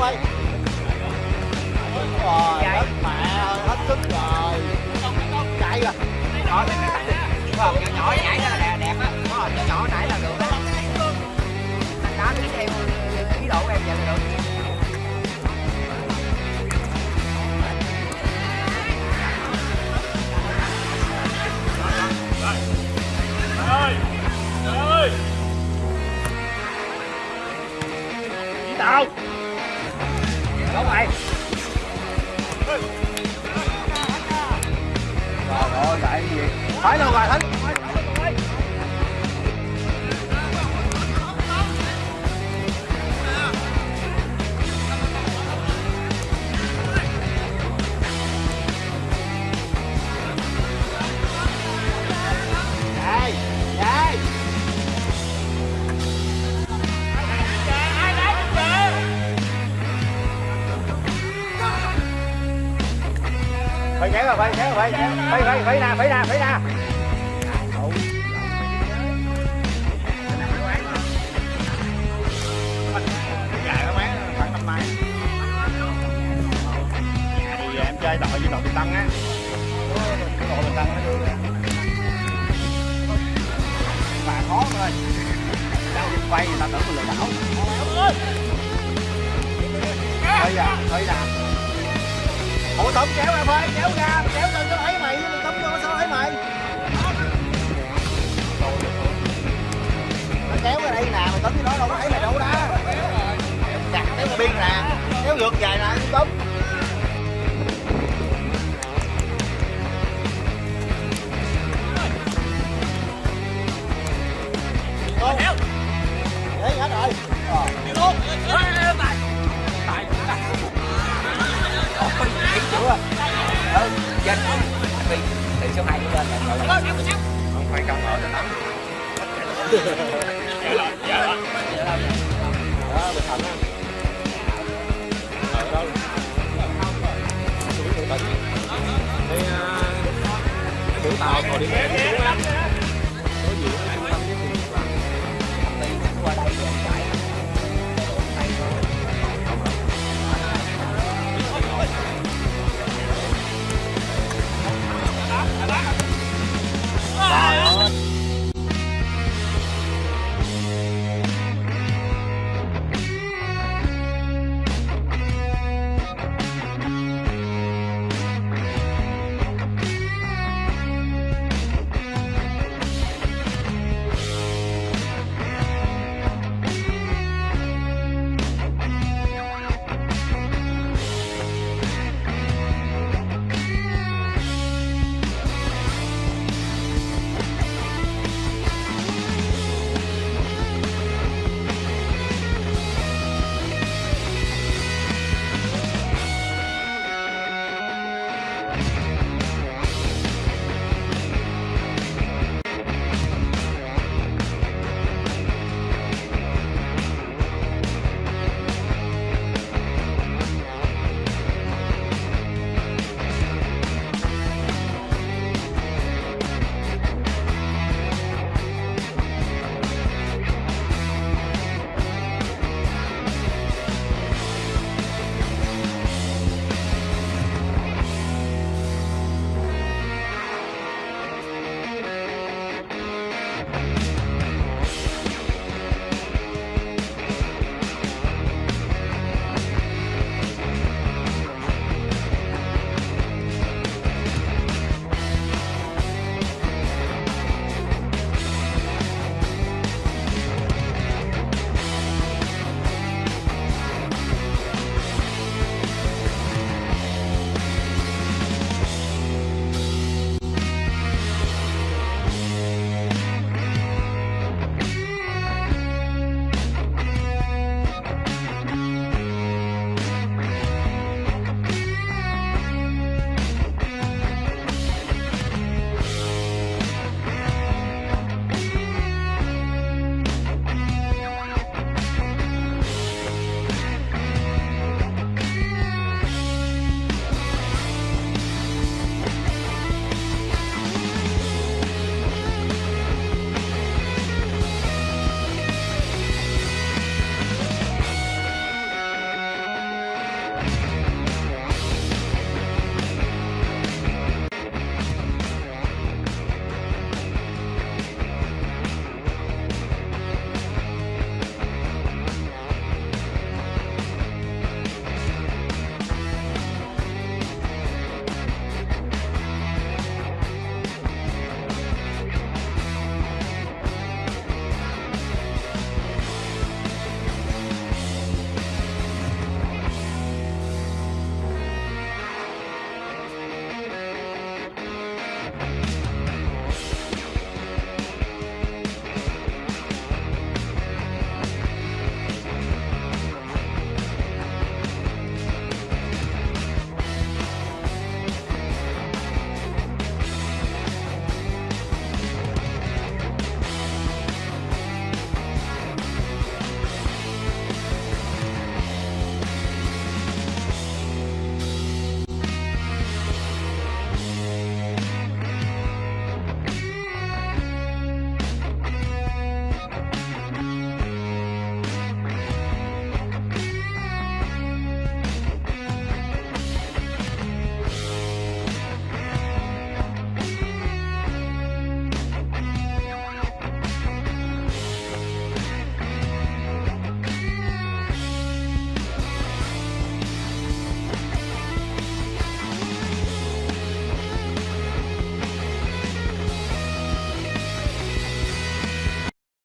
ơi rồi hết mẹ ơi, hết sức rồi chạy rồi tắt đi. Đúng không? Nhỏ nhỏ nhảy ra là đẹp, á. Nhỏ nhỏ nãy là được đó. Anh đó đi theo ý đồ của em vậy là được. ơi ơi Đâu? Đúng mày trời ơi tại gì? Phải đâu rồi thánh? Phải kéo rồi, phải kéo rồi, phải kéo. Phải phải phải nè phải nè phải nè dài nó bán khoảng năm mai thì em chơi đội với đội Bình Tân á đội Bình Tân nó vui mà khó thôi đang dịch quay người ta tưởng mình lừa đảo thôi à thôi à Ủa tổng kéo em ơi, kéo ra, kéo cho nó thấy mày, Tấm vô sao thấy mày. Nó kéo ra đây nè, mày tống với nó đâu có thấy mày đâu đó. Chặt kéo ra biên nè, kéo ngược dài nè, tống chết vì từ số 2 lên. Là cậu không phải cậu ở nó tắm. Đó bình thận á đâu đi tàu ngồi đi. về